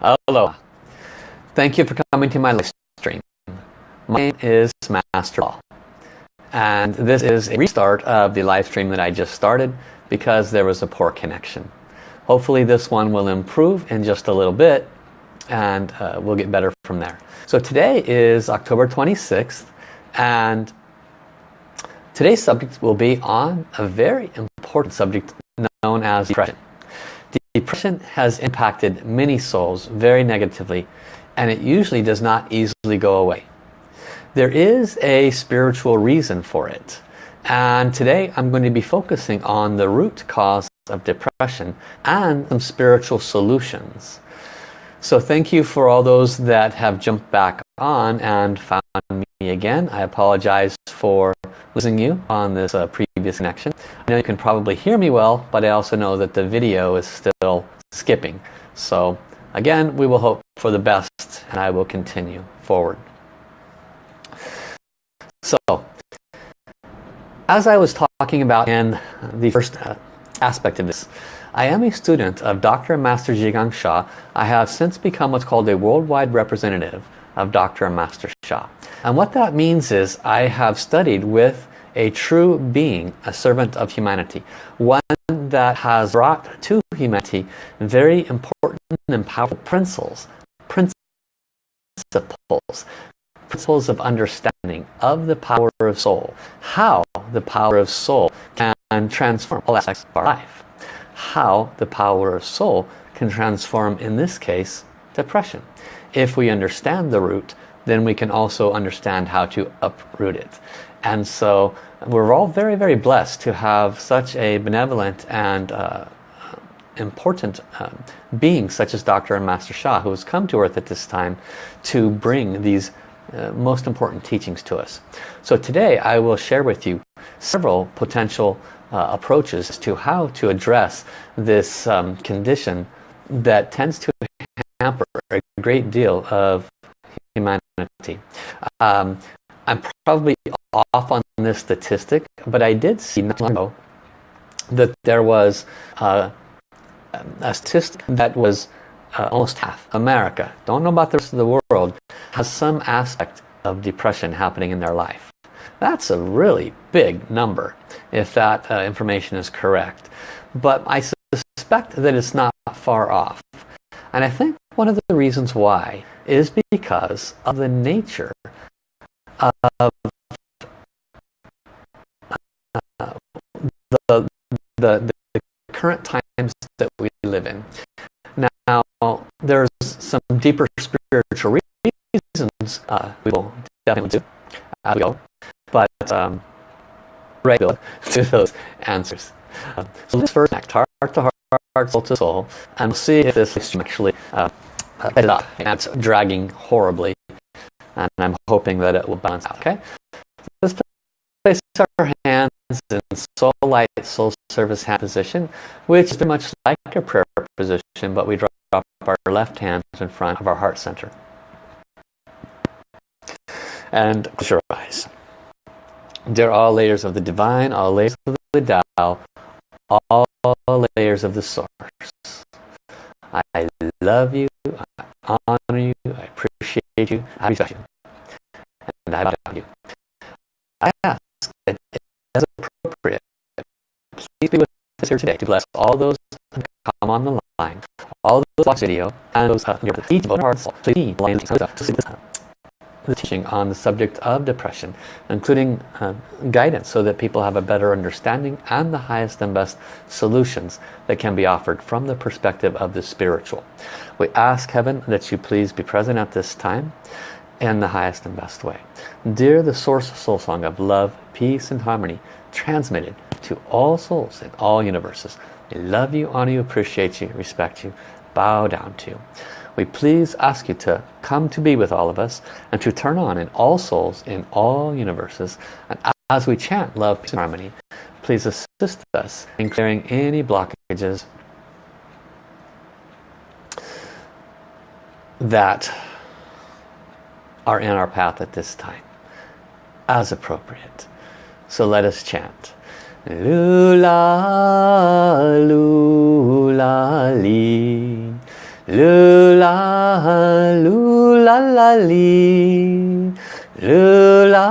Hello. Thank you for coming to my live stream. My name is Master Paul. And this is a restart of the live stream that I just started because there was a poor connection. Hopefully this one will improve in just a little bit and uh, we'll get better from there. So today is October 26th and today's subject will be on a very important subject known as depression. Depression has impacted many souls very negatively and it usually does not easily go away. There is a spiritual reason for it and today I'm going to be focusing on the root cause of depression and some spiritual solutions. So thank you for all those that have jumped back on and found me again. I apologize for losing you on this uh, previous connection. I know you can probably hear me well, but I also know that the video is still skipping. So again, we will hope for the best and I will continue forward. So, as I was talking about in the first uh, aspect of this, I am a student of Dr. Master Zhi Gang Sha. I have since become what's called a worldwide representative of Dr. Master Sha. And what that means is I have studied with a true being, a servant of humanity. One that has brought to humanity very important and powerful principles, principles, principles of understanding of the power of soul. How the power of soul can transform all aspects of our life how the power of soul can transform, in this case, depression. If we understand the root, then we can also understand how to uproot it. And so we're all very, very blessed to have such a benevolent and uh, important uh, being such as Dr. and Master Sha who has come to earth at this time to bring these uh, most important teachings to us. So today I will share with you several potential uh, approaches to how to address this um, condition that tends to hamper a great deal of humanity. Um, I'm probably off on this statistic, but I did see not long ago that there was uh, a statistic that was uh, almost half America, don't know about the rest of the world, has some aspect of depression happening in their life. That's a really big number if that uh, information is correct. But I suspect that it's not far off. And I think one of the reasons why is because of the nature of uh, the, the, the current times that we live in. Now, there's some deeper spiritual reasons uh, we will definitely do as we go but um, right to those answers. Um, so let's first connect heart to heart, heart, soul to soul, and we'll see if this is actually uh, it up. And it's dragging horribly, and I'm hoping that it will balance out. Okay, let's place our hands in soul light, soul service hand position, which is very much like a prayer position, but we drop our left hand in front of our heart center. And close your eyes. They're all layers of the divine, all layers of the Tao, all layers of the source. I love you, I honor you, I appreciate you, I respect you, and I value you. I ask that as appropriate, please be with us here today to bless all those who come on the line, all those watch video, and those who are each of our hearts, please the teaching on the subject of depression, including uh, guidance so that people have a better understanding and the highest and best solutions that can be offered from the perspective of the spiritual. We ask Heaven that you please be present at this time in the highest and best way. Dear the source soul song of love, peace and harmony, transmitted to all souls in all universes. We love you, honor you, appreciate you, respect you, bow down to you we please ask you to come to be with all of us and to turn on in all souls in all universes. And as we chant love peace and harmony please assist us in clearing any blockages that are in our path at this time as appropriate. So let us chant. Lula, lula, li. Lula lu la la li lu la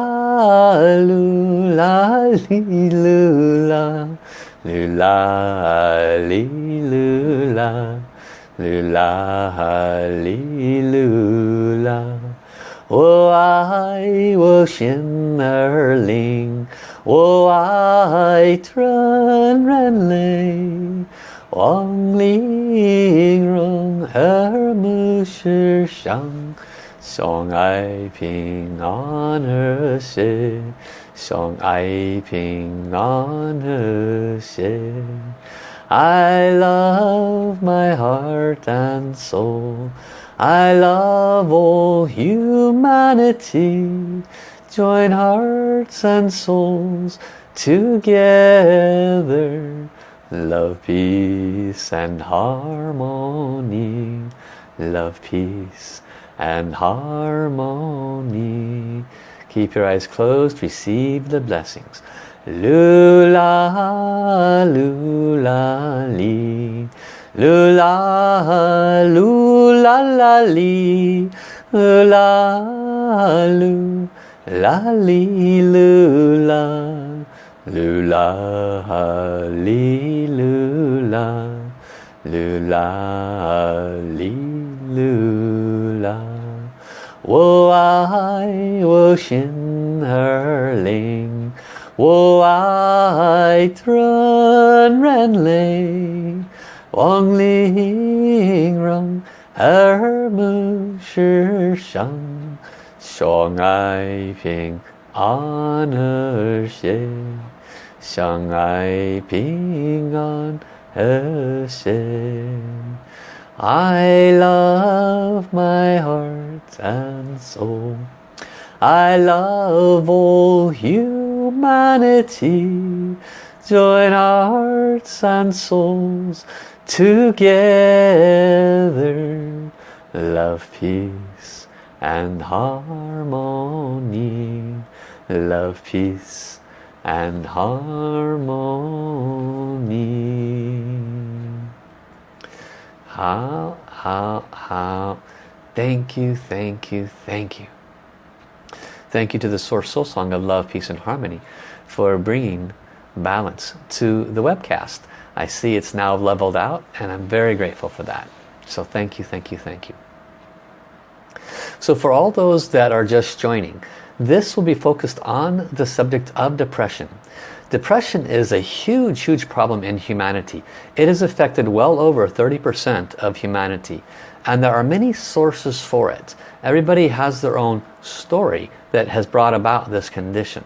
lu la li lu la lu la li lu la lu la li lu la 我爱我心儿灵，我爱纯然泪。 望玲珑和睦世上，相爱平安和谐，相爱平安和谐。I love my heart and soul. I love all humanity. Join hearts and souls together Love, peace and harmony. Love, peace and harmony. Keep your eyes closed. Receive the blessings. Lula, lula, li. Lula, lula, la, li. Lula, lu, la, li, lula. Lula, li, lula, lula, li, lula. 我爱我心儿灵，我爱纯然泪，望玲珑和睦世上，相爱平安和谐。相爱平安和谐 I love my heart and soul. I love all humanity. Join hearts and souls together. Love, peace and harmony. Love, peace and harmony. How, how, how. Thank you, thank you, thank you. Thank you to the Source Soul Song of Love, Peace and Harmony for bringing balance to the webcast. I see it's now leveled out and I'm very grateful for that. So thank you, thank you, thank you. So for all those that are just joining, this will be focused on the subject of depression. Depression is a huge, huge problem in humanity. It has affected well over 30% of humanity. And there are many sources for it. Everybody has their own story that has brought about this condition.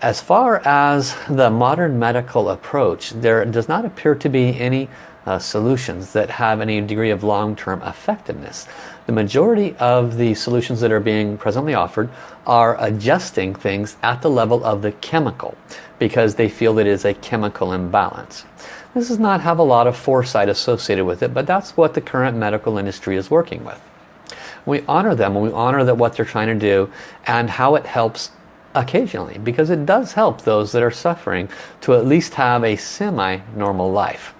As far as the modern medical approach, there does not appear to be any uh, solutions that have any degree of long-term effectiveness. The majority of the solutions that are being presently offered are adjusting things at the level of the chemical because they feel that it is a chemical imbalance. This does not have a lot of foresight associated with it, but that's what the current medical industry is working with. We honor them and we honor that what they're trying to do and how it helps occasionally because it does help those that are suffering to at least have a semi-normal life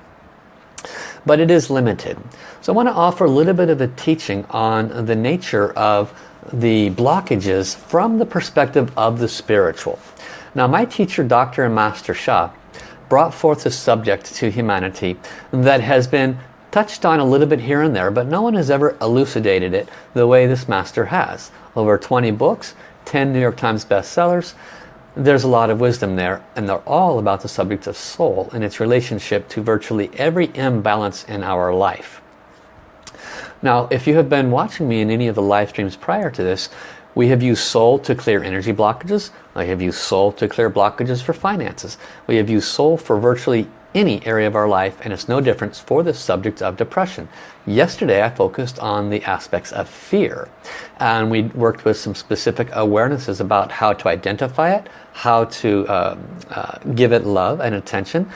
but it is limited. So I want to offer a little bit of a teaching on the nature of the blockages from the perspective of the spiritual. Now my teacher, Dr. and Master Sha, brought forth a subject to humanity that has been touched on a little bit here and there, but no one has ever elucidated it the way this master has. Over 20 books, 10 New York Times bestsellers, there's a lot of wisdom there and they're all about the subject of soul and its relationship to virtually every imbalance in our life. Now if you have been watching me in any of the live streams prior to this we have used soul to clear energy blockages. I have used soul to clear blockages for finances. We have used soul for virtually any area of our life and it's no difference for the subject of depression. Yesterday I focused on the aspects of fear and we worked with some specific awarenesses about how to identify it, how to uh, uh, give it love and attention,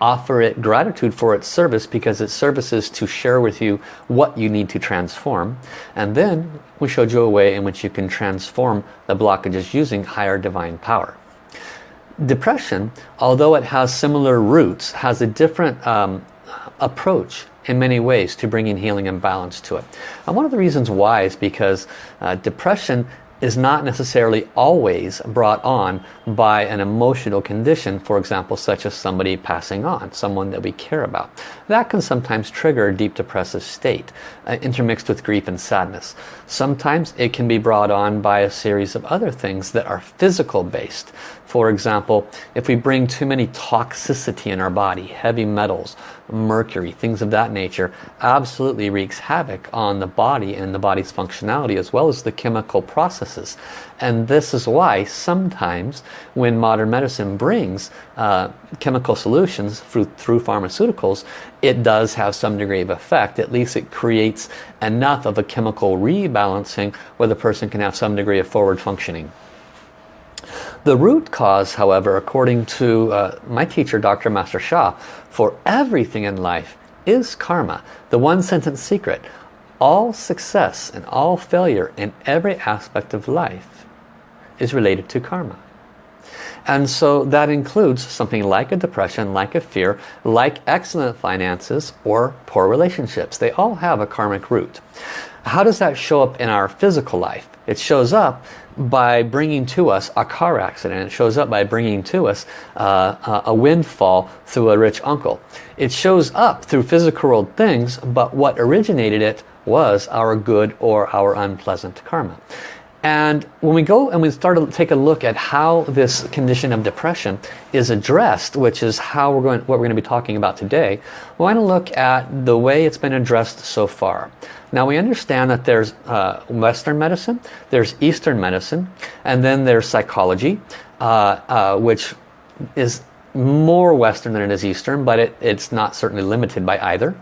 offer it gratitude for its service because its service is to share with you what you need to transform and then we showed you a way in which you can transform the blockages using higher divine power. Depression, although it has similar roots, has a different um, approach in many ways to bringing healing and balance to it. And one of the reasons why is because uh, depression is not necessarily always brought on by an emotional condition, for example, such as somebody passing on, someone that we care about. That can sometimes trigger a deep depressive state, uh, intermixed with grief and sadness. Sometimes it can be brought on by a series of other things that are physical based. For example, if we bring too many toxicity in our body, heavy metals, mercury, things of that nature, absolutely wreaks havoc on the body and the body's functionality as well as the chemical processes. And this is why sometimes when modern medicine brings uh, chemical solutions through, through pharmaceuticals, it does have some degree of effect. At least it creates enough of a chemical rebalancing where the person can have some degree of forward functioning. The root cause, however, according to uh, my teacher, Dr. Master Sha, for everything in life is karma. The one sentence secret. All success and all failure in every aspect of life is related to karma. And so that includes something like a depression, like a fear, like excellent finances or poor relationships. They all have a karmic root. How does that show up in our physical life? It shows up by bringing to us a car accident. It shows up by bringing to us uh, a windfall through a rich uncle. It shows up through physical world things, but what originated it was our good or our unpleasant karma. And when we go and we start to take a look at how this condition of depression is addressed, which is how we're going, what we're going to be talking about today, we want to look at the way it's been addressed so far. Now we understand that there's uh, Western medicine, there's Eastern medicine, and then there's psychology, uh, uh, which is more Western than it is Eastern, but it, it's not certainly limited by either.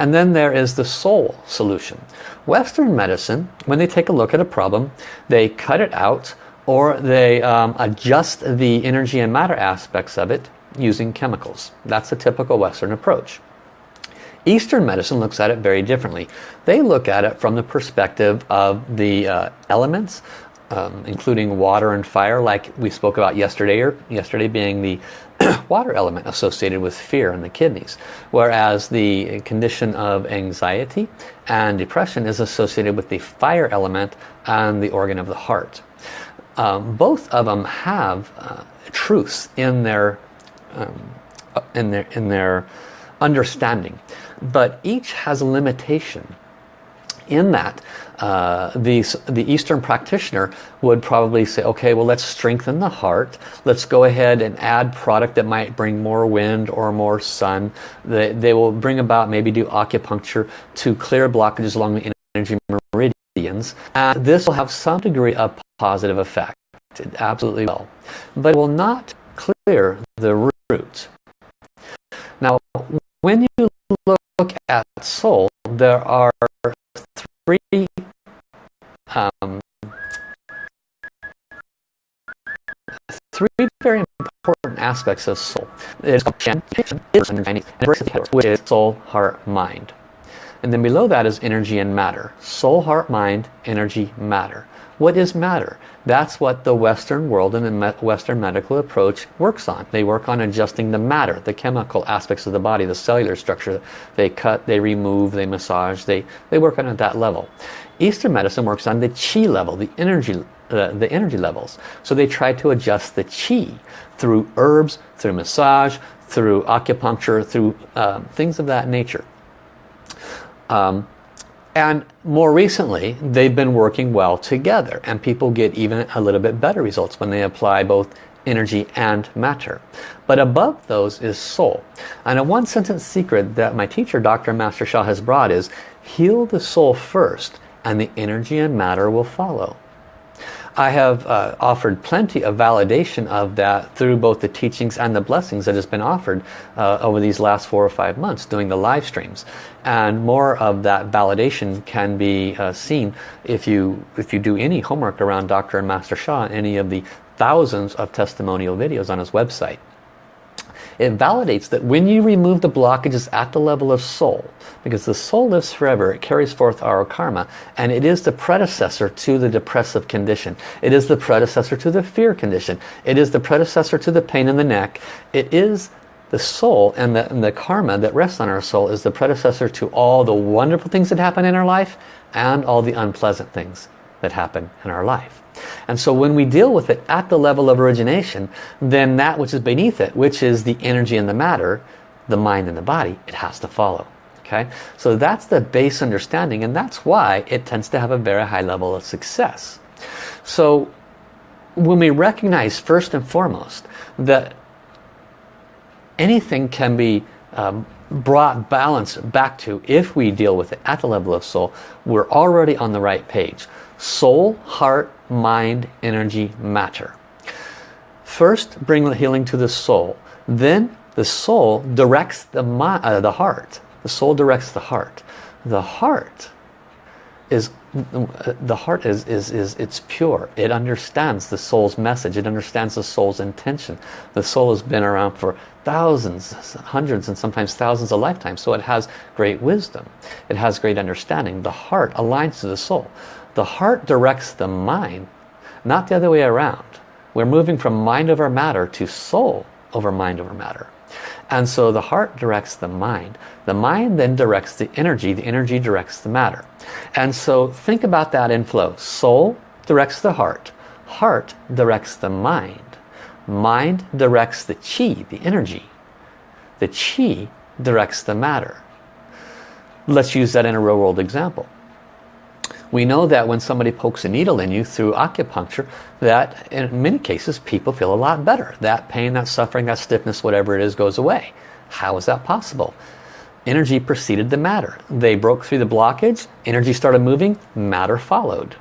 And then there is the soul solution. Western medicine, when they take a look at a problem, they cut it out or they um, adjust the energy and matter aspects of it using chemicals. That's a typical Western approach. Eastern medicine looks at it very differently. They look at it from the perspective of the uh, elements, um, including water and fire, like we spoke about yesterday, or yesterday being the water element associated with fear in the kidneys. Whereas the condition of anxiety and depression is associated with the fire element and the organ of the heart. Um, both of them have uh, truths in their um, in their in their understanding but each has a limitation in that uh, the, the Eastern practitioner would probably say, okay, well let's strengthen the heart. Let's go ahead and add product that might bring more wind or more sun. They, they will bring about, maybe do acupuncture to clear blockages along the energy meridians. And this will have some degree of positive effect. It absolutely will. But it will not clear the root. Now, when you look at soul, there are three um, three very important aspects of soul. It's which is soul, heart, mind. And then below that is energy and matter. Soul, heart, mind, energy, matter. What is matter? That's what the Western world and the Western medical approach works on. They work on adjusting the matter, the chemical aspects of the body, the cellular structure. They cut, they remove, they massage, they, they work on at that level. Eastern medicine works on the chi level, the energy, uh, the energy levels. So they try to adjust the chi through herbs, through massage, through acupuncture, through uh, things of that nature. Um, and more recently, they've been working well together and people get even a little bit better results when they apply both energy and matter. But above those is soul. And a one sentence secret that my teacher, Dr. Master Sha has brought is heal the soul first and the energy and matter will follow. I have uh, offered plenty of validation of that through both the teachings and the blessings that has been offered uh, over these last four or five months doing the live streams. And more of that validation can be uh, seen if you if you do any homework around Dr. and Master Sha, any of the thousands of testimonial videos on his website it validates that when you remove the blockages at the level of soul, because the soul lives forever, it carries forth our karma, and it is the predecessor to the depressive condition. It is the predecessor to the fear condition. It is the predecessor to the pain in the neck. It is the soul and the, and the karma that rests on our soul is the predecessor to all the wonderful things that happen in our life and all the unpleasant things that happen in our life. And so when we deal with it at the level of origination, then that which is beneath it, which is the energy and the matter, the mind and the body, it has to follow. Okay, So that's the base understanding and that's why it tends to have a very high level of success. So when we recognize first and foremost that anything can be um, brought balance back to if we deal with it at the level of soul, we're already on the right page. Soul, heart, mind, energy, matter. First, bring the healing to the soul. Then the soul directs the, uh, the heart. The soul directs the heart. The heart is the heart is, is, is it's pure. It understands the soul's message. It understands the soul's intention. The soul has been around for thousands, hundreds and sometimes thousands of lifetimes. So it has great wisdom. It has great understanding. The heart aligns to the soul. The heart directs the mind, not the other way around. We're moving from mind over matter to soul over mind over matter. And so the heart directs the mind. The mind then directs the energy. The energy directs the matter. And so think about that in flow. Soul directs the heart. Heart directs the mind. Mind directs the chi, the energy. The chi directs the matter. Let's use that in a real world example. We know that when somebody pokes a needle in you through acupuncture, that in many cases people feel a lot better. That pain, that suffering, that stiffness, whatever it is, goes away. How is that possible? Energy preceded the matter. They broke through the blockage, energy started moving, matter followed.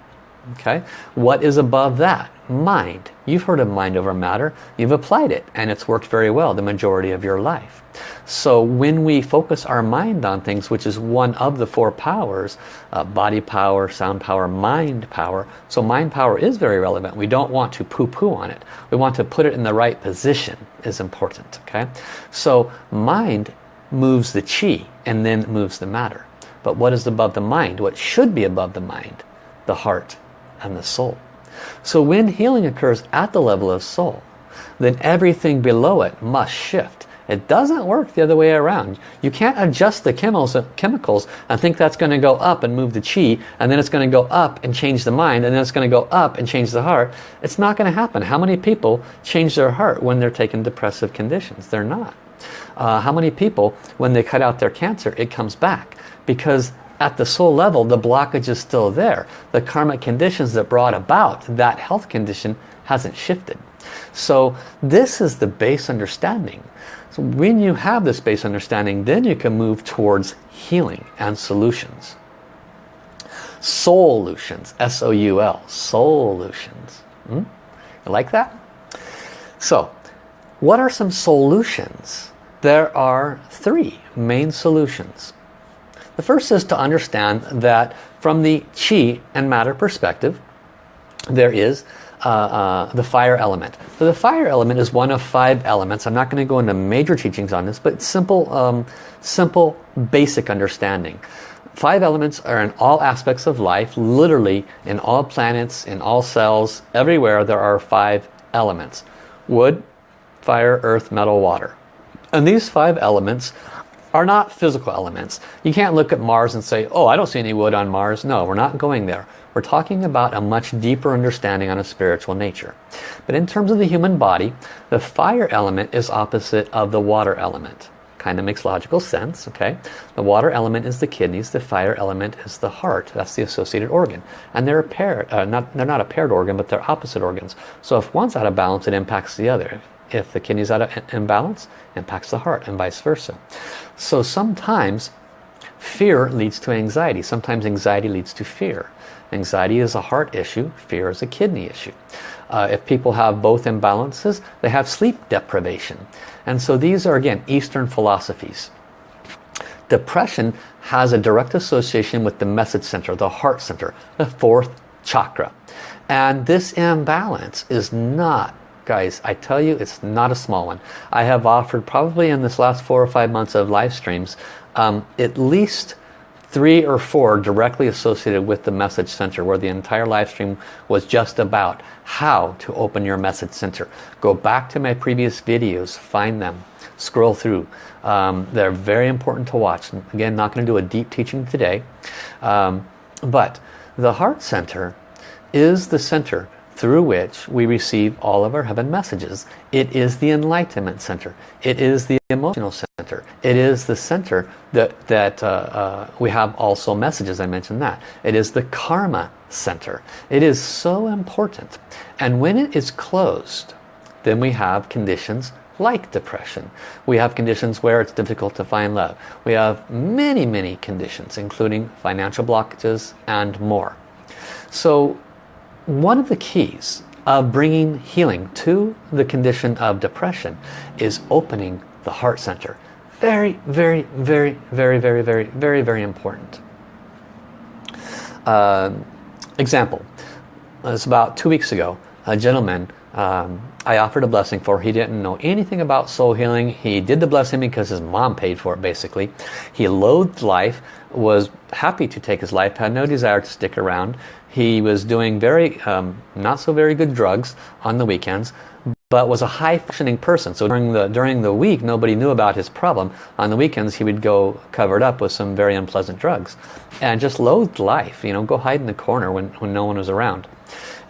Okay, What is above that? Mind. You've heard of mind over matter. You've applied it and it's worked very well the majority of your life. So when we focus our mind on things, which is one of the four powers, uh, body power, sound power, mind power. So mind power is very relevant. We don't want to poo-poo on it. We want to put it in the right position is important. Okay, So mind moves the chi and then moves the matter. But what is above the mind? What should be above the mind? The heart and the soul. So when healing occurs at the level of soul, then everything below it must shift. It doesn't work the other way around. You can't adjust the chemicals and think that's going to go up and move the chi and then it's going to go up and change the mind and then it's going to go up and change the heart. It's not going to happen. How many people change their heart when they're taking depressive conditions? They're not. Uh, how many people, when they cut out their cancer, it comes back? Because at the soul level, the blockage is still there. The karmic conditions that brought about that health condition hasn't shifted. So this is the base understanding. So when you have this base understanding, then you can move towards healing and solutions. Solutions, S-O-U-L, solutions. Hmm? You like that? So, what are some solutions? There are three main solutions. The first is to understand that from the chi and matter perspective, there is uh, uh, the fire element. So the fire element is one of five elements. I'm not going to go into major teachings on this, but simple, um, simple, basic understanding. Five elements are in all aspects of life, literally in all planets, in all cells, everywhere there are five elements. Wood, fire, earth, metal, water. And these five elements are not physical elements. You can't look at Mars and say, oh, I don't see any wood on Mars. No, we're not going there. We're talking about a much deeper understanding on a spiritual nature. But in terms of the human body, the fire element is opposite of the water element. Kind of makes logical sense, okay? The water element is the kidneys, the fire element is the heart. That's the associated organ. And they're a pair, uh, not, they're not a paired organ, but they're opposite organs. So if one's out of balance, it impacts the other. If the kidney's out of imbalance, impacts the heart and vice versa. So sometimes fear leads to anxiety. Sometimes anxiety leads to fear. Anxiety is a heart issue, fear is a kidney issue. Uh, if people have both imbalances, they have sleep deprivation. And so these are, again, Eastern philosophies. Depression has a direct association with the message center, the heart center, the fourth chakra. And this imbalance is not, guys, I tell you, it's not a small one. I have offered probably in this last four or five months of live streams, um, at least three or four directly associated with the message center where the entire live stream was just about how to open your message center. Go back to my previous videos, find them, scroll through. Um, they're very important to watch. Again, not going to do a deep teaching today. Um, but the heart center is the center through which we receive all of our heaven messages. It is the enlightenment center. It is the emotional center. It is the center that, that uh, uh, we have also messages, I mentioned that. It is the karma center. It is so important. And when it is closed, then we have conditions like depression. We have conditions where it's difficult to find love. We have many, many conditions, including financial blockages and more. So one of the keys of bringing healing to the condition of depression is opening the heart center. Very, very, very, very, very, very, very, very important. Uh, example, it's about two weeks ago, a gentleman um, I offered a blessing for. He didn't know anything about soul healing. He did the blessing because his mom paid for it basically. He loathed life, was happy to take his life, had no desire to stick around. He was doing very, um, not so very good drugs on the weekends, but was a high functioning person. So during the, during the week, nobody knew about his problem. On the weekends, he would go covered up with some very unpleasant drugs. And just loathed life, you know, go hide in the corner when, when no one was around.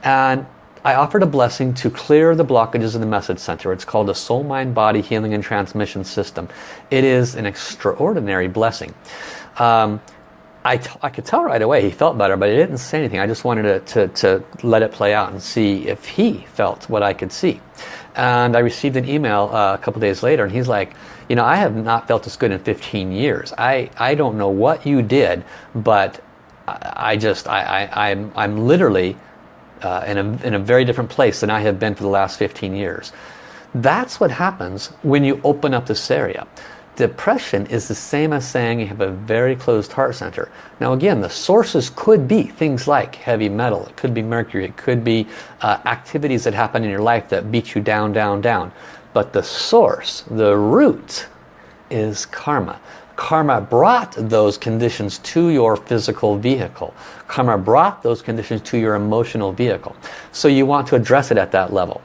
And I offered a blessing to clear the blockages in the message center. It's called a soul mind body healing and transmission system. It is an extraordinary blessing. Um, I, I could tell right away he felt better, but he didn't say anything. I just wanted to, to, to let it play out and see if he felt what I could see. And I received an email uh, a couple days later and he's like, you know, I have not felt this good in 15 years. I, I don't know what you did, but I, I just, I, I, I'm, I'm literally uh, in, a, in a very different place than I have been for the last 15 years. That's what happens when you open up this area. Depression is the same as saying you have a very closed heart center. Now again, the sources could be things like heavy metal, it could be mercury, it could be uh, activities that happen in your life that beat you down, down, down. But the source, the root, is karma. Karma brought those conditions to your physical vehicle. Karma brought those conditions to your emotional vehicle. So you want to address it at that level.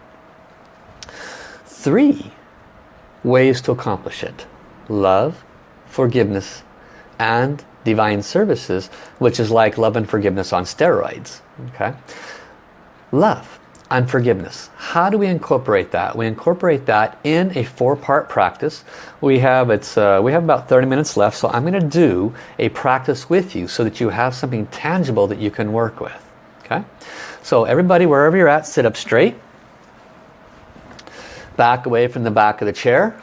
Three ways to accomplish it love, forgiveness, and divine services, which is like love and forgiveness on steroids. Okay, Love and forgiveness. How do we incorporate that? We incorporate that in a four-part practice. We have it's uh, we have about 30 minutes left, so I'm going to do a practice with you so that you have something tangible that you can work with. Okay, so everybody, wherever you're at, sit up straight. Back away from the back of the chair.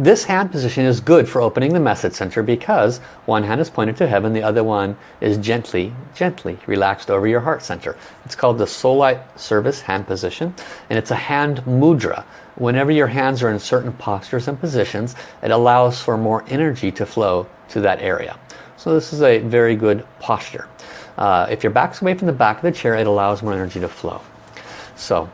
This hand position is good for opening the message center because one hand is pointed to heaven, the other one is gently, gently relaxed over your heart center. It's called the Soul Light Service hand position and it's a hand mudra. Whenever your hands are in certain postures and positions, it allows for more energy to flow to that area. So this is a very good posture. Uh, if your back's away from the back of the chair, it allows more energy to flow. So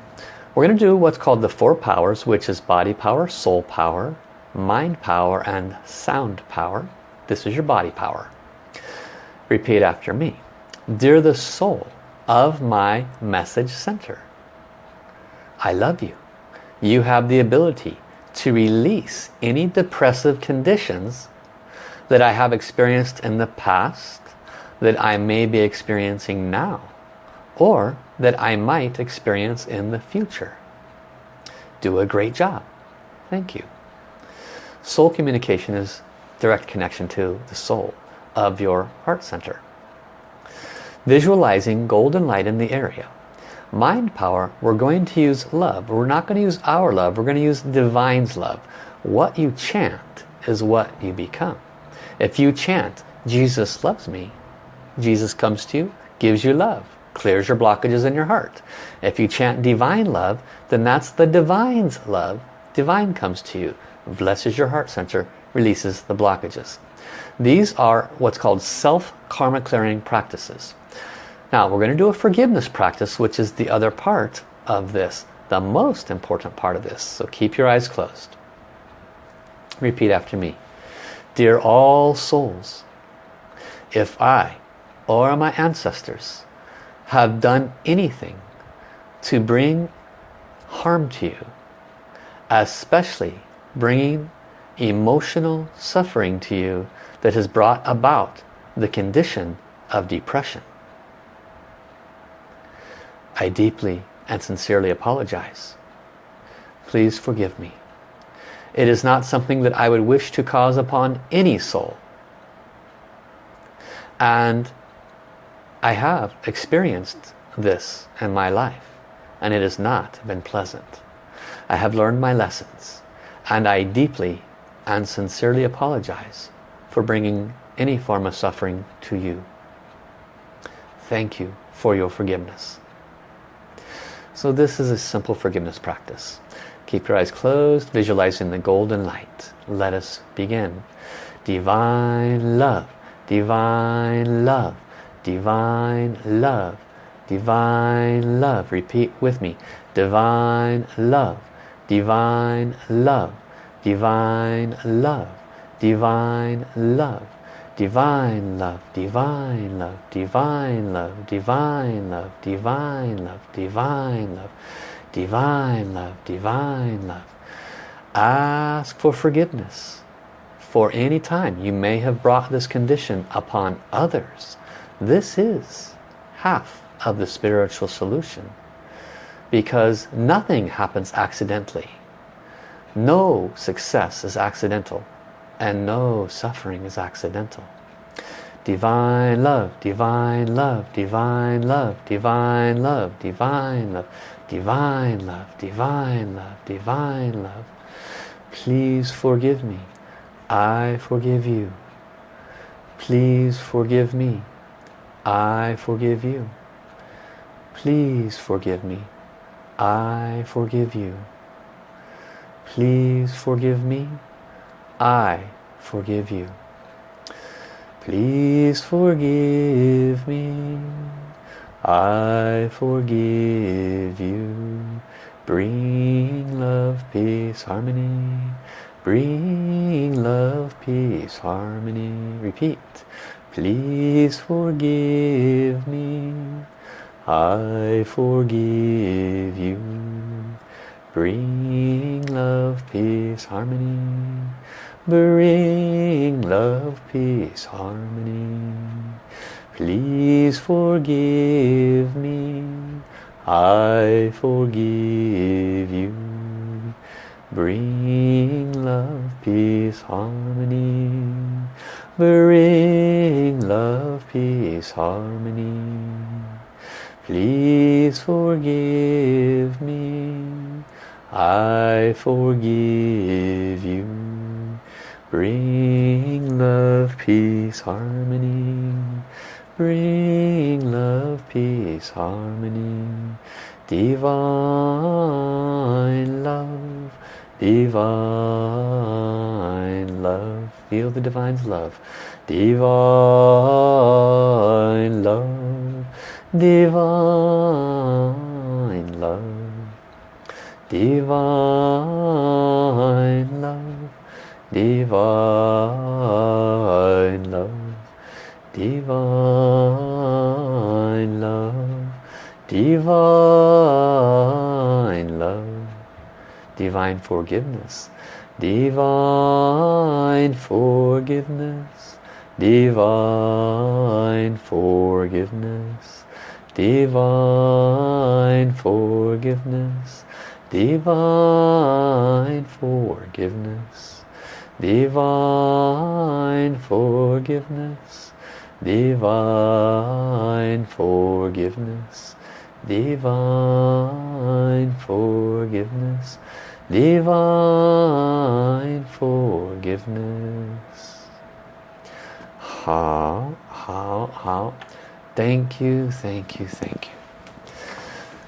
we're going to do what's called the four powers, which is body power, soul power, mind power and sound power. This is your body power. Repeat after me. Dear the soul of my message center, I love you. You have the ability to release any depressive conditions that I have experienced in the past, that I may be experiencing now, or that I might experience in the future. Do a great job. Thank you. Soul communication is direct connection to the soul of your heart center. Visualizing golden light in the area. Mind power, we're going to use love. We're not going to use our love. We're going to use divine's love. What you chant is what you become. If you chant, Jesus loves me, Jesus comes to you, gives you love, clears your blockages in your heart. If you chant divine love, then that's the divine's love. Divine comes to you blesses your heart center, releases the blockages. These are what's called self-karma clearing practices. Now we're going to do a forgiveness practice, which is the other part of this the most important part of this. So keep your eyes closed. Repeat after me. Dear all souls, if I or my ancestors have done anything to bring harm to you, especially bringing emotional suffering to you that has brought about the condition of depression. I deeply and sincerely apologize. Please forgive me. It is not something that I would wish to cause upon any soul. And I have experienced this in my life and it has not been pleasant. I have learned my lessons and I deeply and sincerely apologize for bringing any form of suffering to you. Thank you for your forgiveness. So this is a simple forgiveness practice. Keep your eyes closed, visualizing the golden light. Let us begin. Divine love, divine love, divine love, divine love. Repeat with me. Divine love, divine love, divine love, divine love, divine love, divine love, divine love, divine love, divine love, divine love, divine love, divine love. Ask for forgiveness for any time you may have brought this condition upon others. This is half of the spiritual solution because nothing happens accidentally. No success is accidental and no suffering is accidental. Divine love, divine love, divine love, divine love, divine love, divine love, divine love, divine love. Please forgive me. I forgive you. Please forgive me. I forgive you. Please forgive me. I forgive you. Please forgive me. I forgive you. Please forgive me. I forgive you. Bring love, peace, harmony. Bring love, peace, harmony. Repeat. Please forgive me. I forgive you. Bring love, peace, harmony. Bring love, peace, harmony. Please forgive me. I forgive you. Bring love, peace, harmony. Bring love, peace, harmony. Please forgive me. I forgive you. Bring love, peace, harmony. Bring love, peace, harmony. Divine love, divine love. Feel the divine's love. Divine love, divine love divine love, divine love, divine love, divine love, divine forgiveness, divine forgiveness, divine forgiveness, divine forgiveness, divine forgiveness. Divine forgiveness. Divine forgiveness. Divine forgiveness. Divine forgiveness. How how how thank you thank you thank you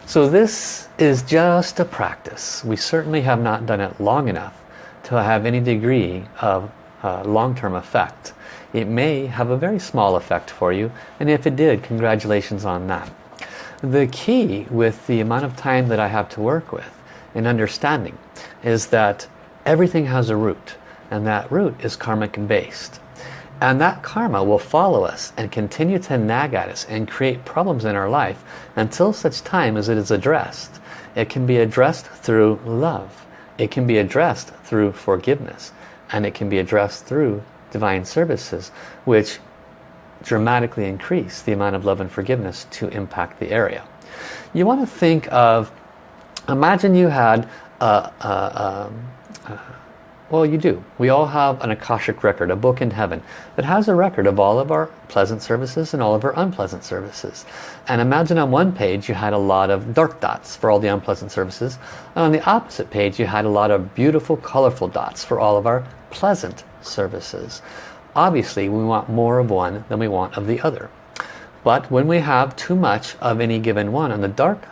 so this is just a practice. We certainly have not done it long enough to have any degree of uh, long-term effect. It may have a very small effect for you and if it did, congratulations on that. the key with the amount of time that I have to work with in understanding is that everything has a root and that root is karmic and based and that karma will follow us and continue to nag at us and create problems in our life until such time as it is addressed. It can be addressed through love. It can be addressed through forgiveness. And it can be addressed through divine services which dramatically increase the amount of love and forgiveness to impact the area. You want to think of, imagine you had a, a, a, well you do. We all have an Akashic record, a book in heaven that has a record of all of our pleasant services and all of our unpleasant services. And imagine on one page you had a lot of dark dots for all the unpleasant services. And on the opposite page you had a lot of beautiful colorful dots for all of our pleasant services. Obviously we want more of one than we want of the other. But when we have too much of any given one on the dark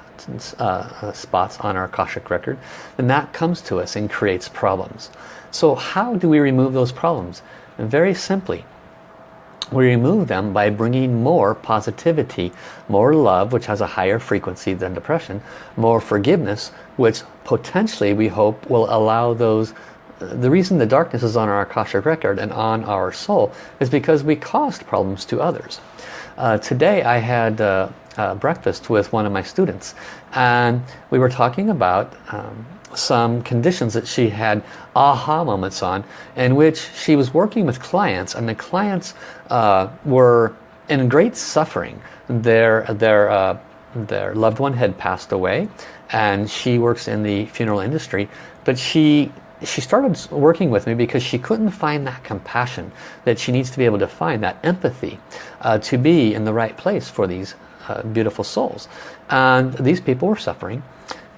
uh, uh, spots on our Akashic record, then that comes to us and creates problems. So how do we remove those problems? Very simply, we remove them by bringing more positivity, more love, which has a higher frequency than depression, more forgiveness, which potentially we hope will allow those the reason the darkness is on our Akashic record and on our soul is because we caused problems to others. Uh, today I had uh, uh, breakfast with one of my students and we were talking about um, some conditions that she had aha moments on in which she was working with clients and the clients uh, were in great suffering. Their, their, uh, their loved one had passed away and she works in the funeral industry but she she started working with me because she couldn't find that compassion that she needs to be able to find, that empathy uh, to be in the right place for these uh, beautiful souls. And these people were suffering.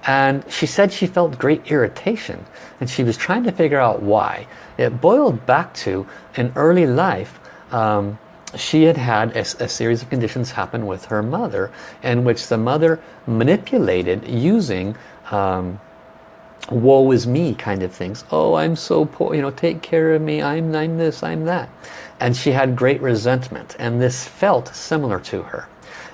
And she said she felt great irritation and she was trying to figure out why. It boiled back to in early life, um, she had had a, a, series of conditions happen with her mother in which the mother manipulated using um, woe is me kind of things. Oh, I'm so poor, you know, take care of me, I'm, I'm this, I'm that. And she had great resentment and this felt similar to her.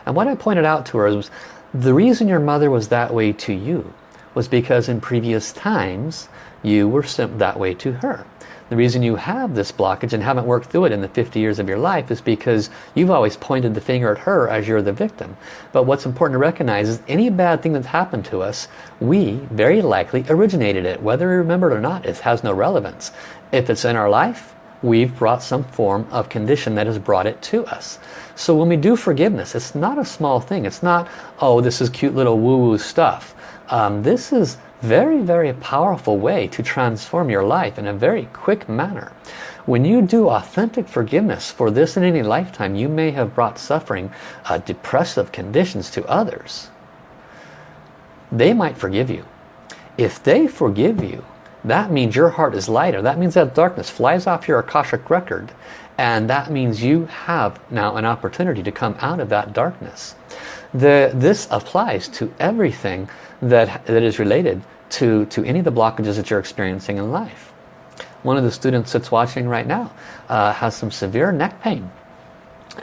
And what I pointed out to her was the reason your mother was that way to you was because in previous times you were sent that way to her. The reason you have this blockage and haven't worked through it in the 50 years of your life is because you've always pointed the finger at her as you're the victim. But what's important to recognize is any bad thing that's happened to us, we very likely originated it. Whether we remember it or not, it has no relevance. If it's in our life, we've brought some form of condition that has brought it to us. So when we do forgiveness, it's not a small thing. It's not, oh, this is cute little woo-woo stuff. Um, this is very, very powerful way to transform your life in a very quick manner. When you do authentic forgiveness for this in any lifetime, you may have brought suffering, uh, depressive conditions to others. They might forgive you. If they forgive you, that means your heart is lighter. That means that darkness flies off your Akashic record. And that means you have now an opportunity to come out of that darkness. The, this applies to everything that, that is related to, to any of the blockages that you're experiencing in life. One of the students that's watching right now uh, has some severe neck pain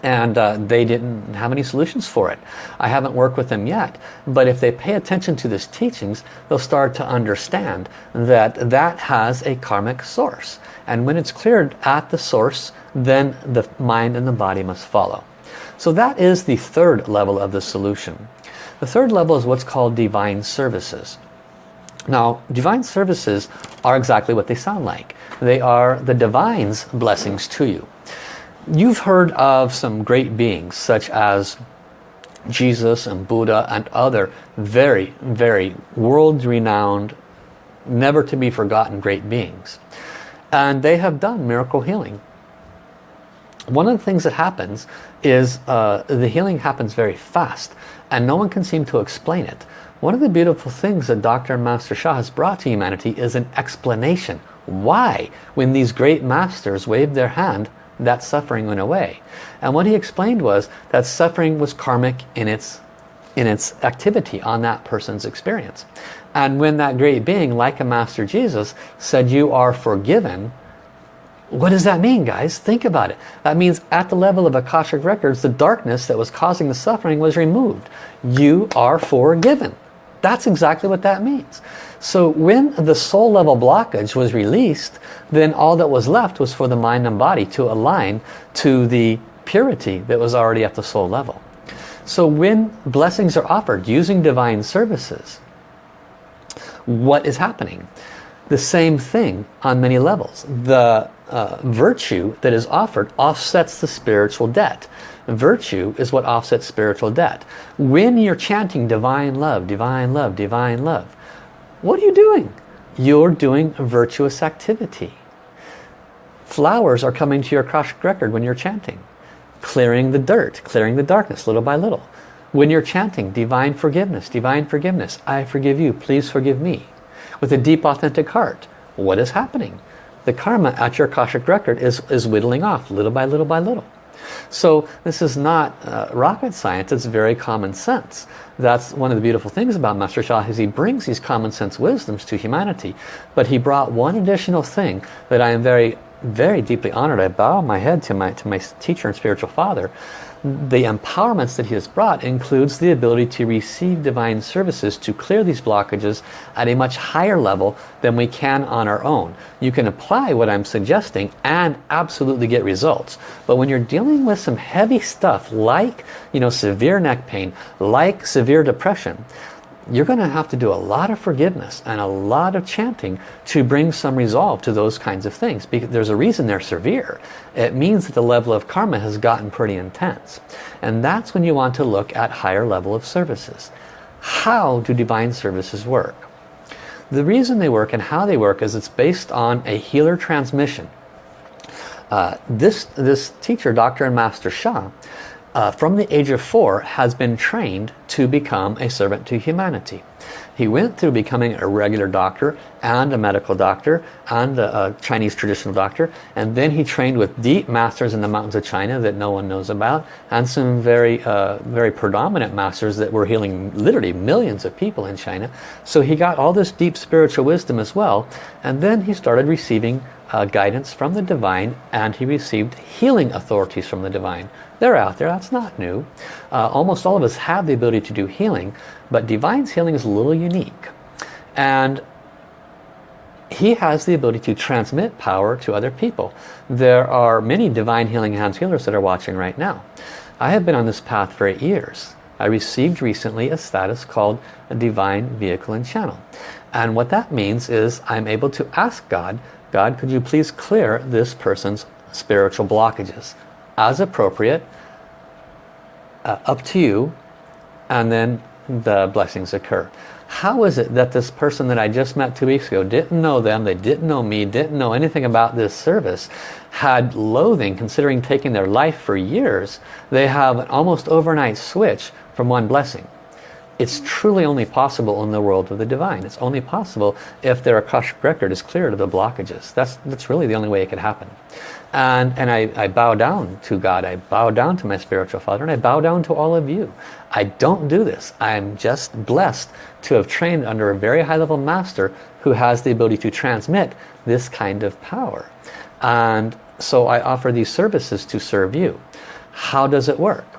and uh, they didn't have any solutions for it. I haven't worked with them yet, but if they pay attention to these teachings, they'll start to understand that that has a karmic source. And when it's cleared at the source, then the mind and the body must follow. So that is the third level of the solution. The third level is what's called divine services. Now, divine services are exactly what they sound like. They are the divine's blessings to you. You've heard of some great beings such as Jesus and Buddha and other very, very world-renowned, never to be forgotten great beings. And they have done miracle healing. One of the things that happens is uh, the healing happens very fast and no one can seem to explain it. One of the beautiful things that Dr. Master Sha has brought to humanity is an explanation. Why, when these great masters waved their hand, that suffering went away. And what he explained was that suffering was karmic in its, in its activity on that person's experience. And when that great being, like a Master Jesus, said you are forgiven, What does that mean, guys? Think about it. That means at the level of Akashic Records, the darkness that was causing the suffering was removed. You are forgiven. That's exactly what that means. So when the soul level blockage was released, then all that was left was for the mind and body to align to the purity that was already at the soul level. So when blessings are offered using divine services, what is happening? The same thing on many levels. The uh, virtue that is offered offsets the spiritual debt. Virtue is what offsets spiritual debt. When you're chanting divine love, divine love, divine love, what are you doing? You're doing a virtuous activity. Flowers are coming to your Akashic record when you're chanting. Clearing the dirt, clearing the darkness little by little. When you're chanting divine forgiveness, divine forgiveness, I forgive you, please forgive me. With a deep authentic heart, what is happening? The karma at your Akashic record is, is whittling off little by little by little. So this is not uh, rocket science, it's very common sense. That's one of the beautiful things about Master Sha is he brings these common sense wisdoms to humanity. But he brought one additional thing that I am very, very deeply honored. I bow my head to my, to my teacher and spiritual father the empowerments that he has brought includes the ability to receive divine services to clear these blockages at a much higher level than we can on our own. You can apply what I'm suggesting and absolutely get results. But when you're dealing with some heavy stuff like you know, severe neck pain, like severe depression, you're going to have to do a lot of forgiveness and a lot of chanting to bring some resolve to those kinds of things. Because there's a reason they're severe. It means that the level of karma has gotten pretty intense. And that's when you want to look at higher level of services. How do divine services work? The reason they work and how they work is it's based on a healer transmission. Uh, this, this teacher, Dr. and Master Sha, uh, from the age of four has been trained to become a servant to humanity. He went through becoming a regular doctor and a medical doctor and a, a, Chinese traditional doctor and then he trained with deep masters in the mountains of China that no one knows about and some very uh, very predominant masters that were healing literally millions of people in China. So he got all this deep spiritual wisdom as well and then he started receiving uh, guidance from the divine and he received healing authorities from the divine they're out there, that's not new. Uh, almost all of us have the ability to do healing, but Divine's healing is a little unique. And he has the ability to transmit power to other people. There are many Divine Healing Hands healers that are watching right now. I have been on this path for eight years. I received recently a status called a Divine Vehicle and Channel. And what that means is I'm able to ask God, God, could you please clear this person's spiritual blockages? as appropriate, uh, up to you, and then the blessings occur. How is it that this person that I just met two weeks ago didn't know them, they didn't know me, didn't know anything about this service, had loathing considering taking their life for years, they have an almost overnight switch from one blessing. It's truly only possible in the world of the divine. It's only possible if their Akashic record is cleared of the blockages. That's, that's really the only way it could happen. And, and I, I bow down to God. I bow down to my spiritual father. And I bow down to all of you. I don't do this. I'm just blessed to have trained under a very high level master who has the ability to transmit this kind of power. And so I offer these services to serve you. How does it work?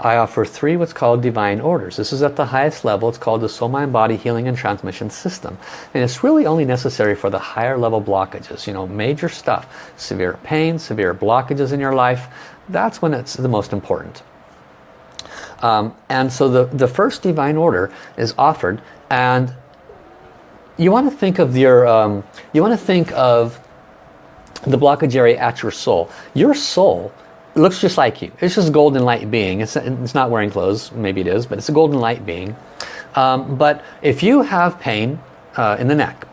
I offer three what's called divine orders. This is at the highest level. It's called the Soul Mind Body Healing and Transmission System. And it's really only necessary for the higher level blockages, you know, major stuff. Severe pain, severe blockages in your life. That's when it's the most important. Um, and so the, the first divine order is offered and you want to think of your, um, you want to think of the blockage area at your soul. Your soul it looks just like you. It's just a golden light being. It's, it's not wearing clothes, maybe it is, but it's a golden light being. Um, but if you have pain uh, in the neck,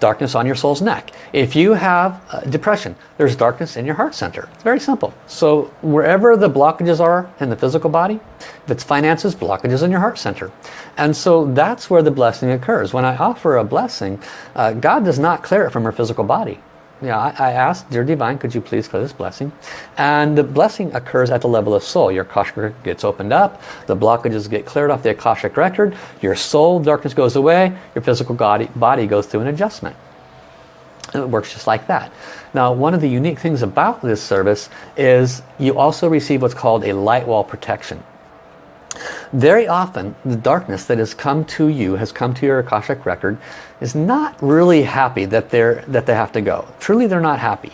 darkness on your soul's neck. If you have uh, depression, there's darkness in your heart center. It's very simple. So wherever the blockages are in the physical body, if it's finances, blockages in your heart center. And so that's where the blessing occurs. When I offer a blessing, uh, God does not clear it from our physical body yeah, I, I asked, Dear Divine, could you please clear this blessing? And the blessing occurs at the level of soul. Your Akashic record gets opened up, the blockages get cleared off the Akashic record, your soul darkness goes away, your physical body, body goes through an adjustment. It works just like that. Now, one of the unique things about this service is you also receive what's called a light wall protection. Very often, the darkness that has come to you, has come to your Akashic record, is not really happy that, they're, that they have to go. Truly, they're not happy.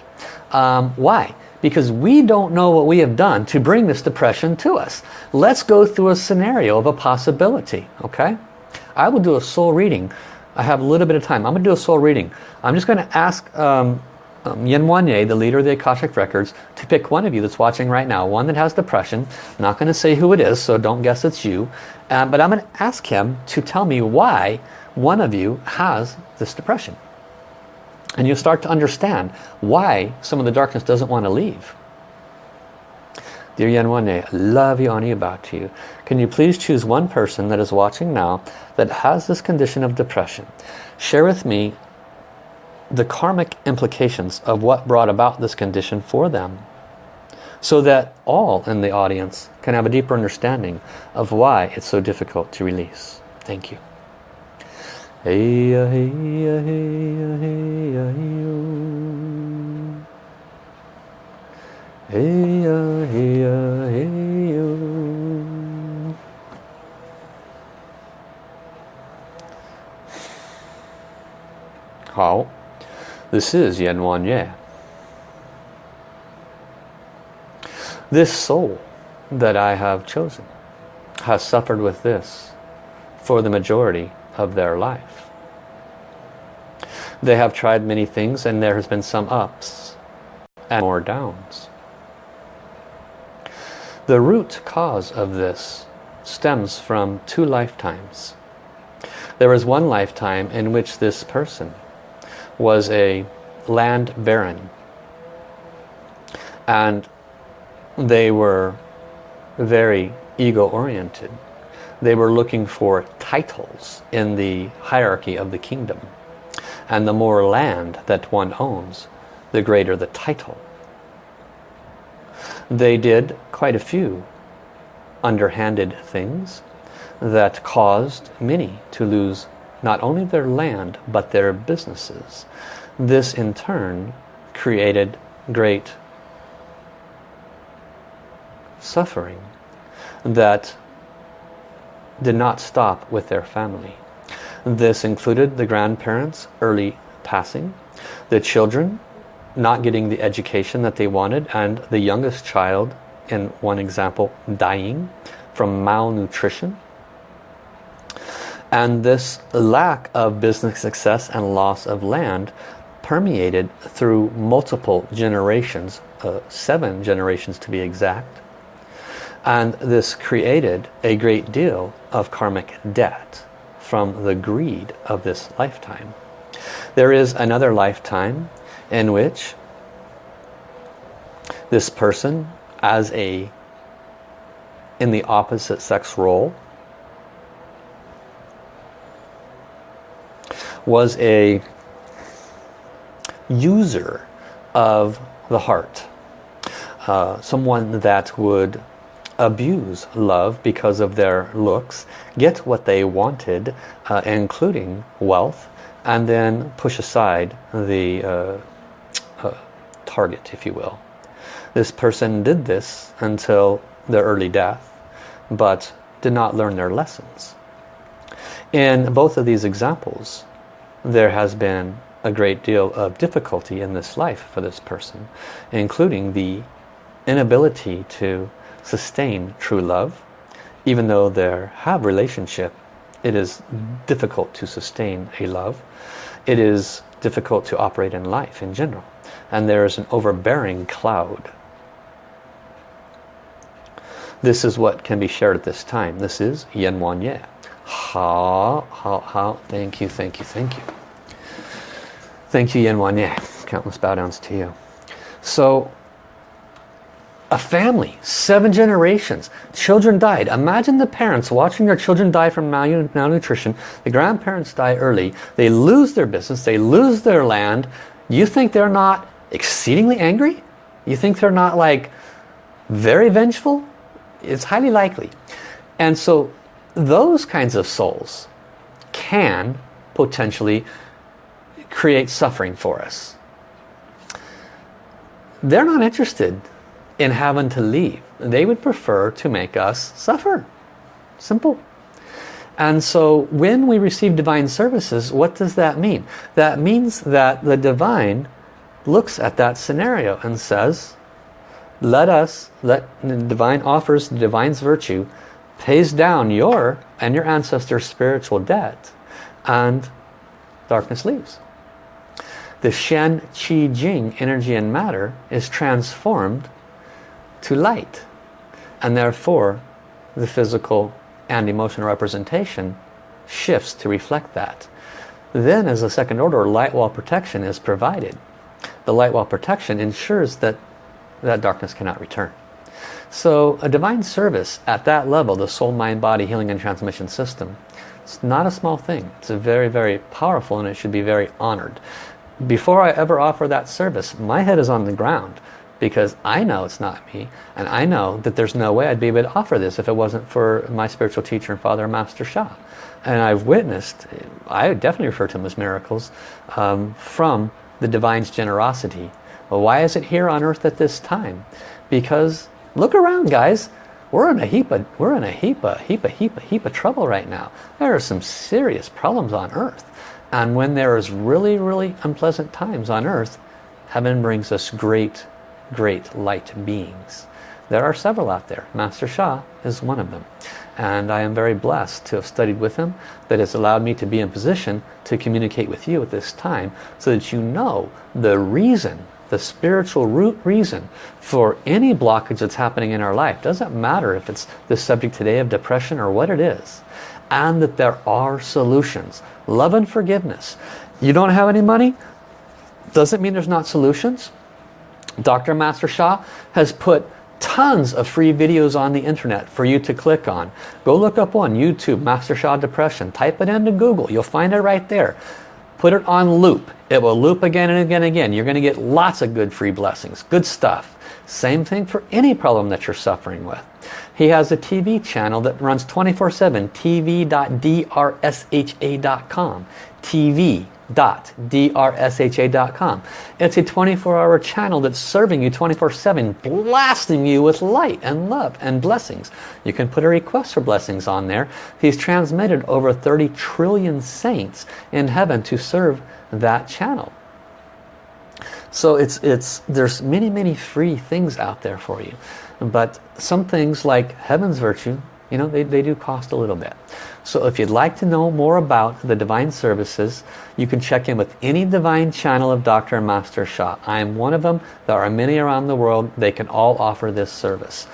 Um, why? Because we don't know what we have done to bring this depression to us. Let's go through a scenario of a possibility, okay? I will do a soul reading. I have a little bit of time. I'm going to do a soul reading. I'm just going to ask um, um, Yen Wanye, the leader of the Akashic Records, to pick one of you that's watching right now, one that has depression. I'm not going to say who it is, so don't guess it's you. Uh, but I'm going to ask him to tell me why one of you has this depression. And you'll start to understand why some of the darkness doesn't want to leave. Dear Yen Wanye, I love you, honey, about to you. Can you please choose one person that is watching now that has this condition of depression? Share with me the karmic implications of what brought about this condition for them so that all in the audience can have a deeper understanding of why it's so difficult to release. Thank you. How? This is Yen Wan Ye. This soul that I have chosen has suffered with this for the majority of their life. They have tried many things and there has been some ups and more downs. The root cause of this stems from two lifetimes. There is one lifetime in which this person was a land baron. And they were very ego-oriented. They were looking for titles in the hierarchy of the kingdom. And the more land that one owns, the greater the title. They did quite a few underhanded things that caused many to lose not only their land but their businesses. This in turn created great suffering that did not stop with their family. This included the grandparents' early passing, the children not getting the education that they wanted, and the youngest child, in one example, dying from malnutrition and this lack of business success and loss of land permeated through multiple generations, uh, seven generations to be exact. And this created a great deal of karmic debt from the greed of this lifetime. There is another lifetime in which this person as a in the opposite sex role was a user of the heart. Uh, someone that would abuse love because of their looks, get what they wanted, uh, including wealth, and then push aside the uh, uh target, if you will. This person did this until their early death, but did not learn their lessons. In both of these examples, there has been a great deal of difficulty in this life for this person, including the inability to sustain true love. Even though they have relationship, it is difficult to sustain a love. It is difficult to operate in life in general. And there is an overbearing cloud. This is what can be shared at this time. This is Yen Wan Ye. How, how, how, thank you, thank you, thank you. Thank you, Yen Wan Ye. Countless bow downs to you. So, a family, seven generations, children died. Imagine the parents watching their children die from malnutrition. The grandparents die early. They lose their business. They lose their land. You think they're not exceedingly angry? You think they're not like very vengeful? It's highly likely. And so those kinds of souls can potentially create suffering for us. They're not interested in having to leave. They would prefer to make us suffer. Simple. And so when we receive divine services, what does that mean? That means that the divine looks at that scenario and says, let us, let the divine offers the divine's virtue, pays down your and your ancestors' spiritual debt, and darkness leaves. The Shen, Qi, Jing, energy and matter, is transformed to light. And therefore, the physical and emotional representation shifts to reflect that. Then as a second order, light wall protection is provided. The light wall protection ensures that that darkness cannot return. So a divine service at that level, the soul, mind, body, healing and transmission system, it's not a small thing. It's a very, very powerful and it should be very honored. Before I ever offer that service, my head is on the ground because I know it's not me and I know that there's no way I'd be able to offer this if it wasn't for my spiritual teacher and father Master Sha and I've witnessed I definitely refer to them as miracles um, from the divine's generosity well why is it here on earth at this time because look around guys we're in a heap of we're in a heap of heap of heap of heap of trouble right now there are some serious problems on earth and when there is really really unpleasant times on earth heaven brings us great great light beings. There are several out there. Master Sha is one of them. And I am very blessed to have studied with him that has allowed me to be in position to communicate with you at this time so that you know the reason, the spiritual root reason for any blockage that's happening in our life. Doesn't matter if it's the subject today of depression or what it is. And that there are solutions. Love and forgiveness. You don't have any money? Doesn't mean there's not solutions. Dr. Master Sha has put tons of free videos on the internet for you to click on. Go look up one, YouTube, Master Sha Depression. Type it into Google. You'll find it right there. Put it on loop. It will loop again and again and again. You're going to get lots of good free blessings. Good stuff. Same thing for any problem that you're suffering with. He has a TV channel that runs 24-7, tv.drsha.com. TV www.drsha.com. It's a 24-hour channel that's serving you 24-7, blasting you with light and love and blessings. You can put a request for blessings on there. He's transmitted over 30 trillion saints in heaven to serve that channel. So it's it's there's many many free things out there for you, but some things like heaven's virtue, you know, they, they do cost a little bit. So if you'd like to know more about the Divine Services, you can check in with any Divine channel of Dr. Master Sha. I am one of them. There are many around the world. They can all offer this service.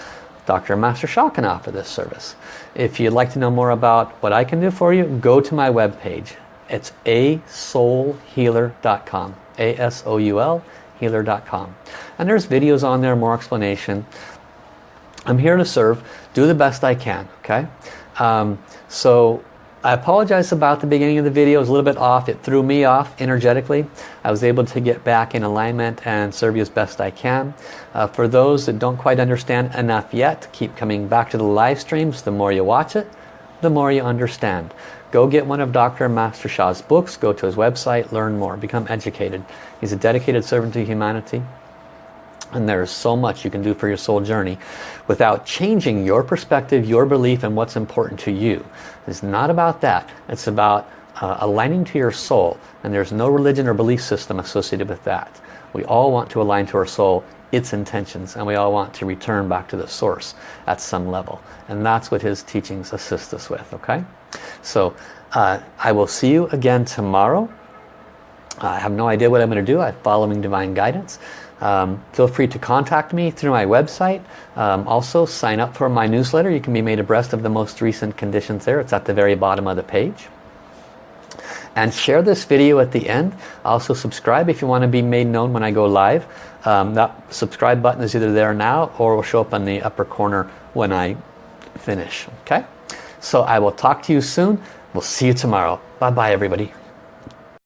Dr. Master Sha can offer this service. If you'd like to know more about what I can do for you, go to my webpage. It's asoulhealer.com. A-S-O-U-L healer.com. And there's videos on there, more explanation. I'm here to serve. Do the best I can, okay? Um, so I apologize about the beginning of the video. It was a little bit off. It threw me off energetically. I was able to get back in alignment and serve you as best I can. Uh, for those that don't quite understand enough yet, keep coming back to the live streams. The more you watch it, the more you understand. Go get one of Dr. Master Sha's books. Go to his website. Learn more. Become educated. He's a dedicated servant to humanity. And there is so much you can do for your soul journey without changing your perspective, your belief, and what's important to you. It's not about that. It's about uh, aligning to your soul. And there's no religion or belief system associated with that. We all want to align to our soul, its intentions, and we all want to return back to the source at some level. And that's what his teachings assist us with, okay? So uh, I will see you again tomorrow. I have no idea what I'm going to do. I'm following divine guidance. Um, feel free to contact me through my website. Um, also sign up for my newsletter. You can be made abreast of the most recent conditions there. It's at the very bottom of the page. And share this video at the end. Also subscribe if you want to be made known when I go live. Um, that subscribe button is either there now or will show up in the upper corner when I finish. Okay? So I will talk to you soon. We'll see you tomorrow. Bye-bye everybody.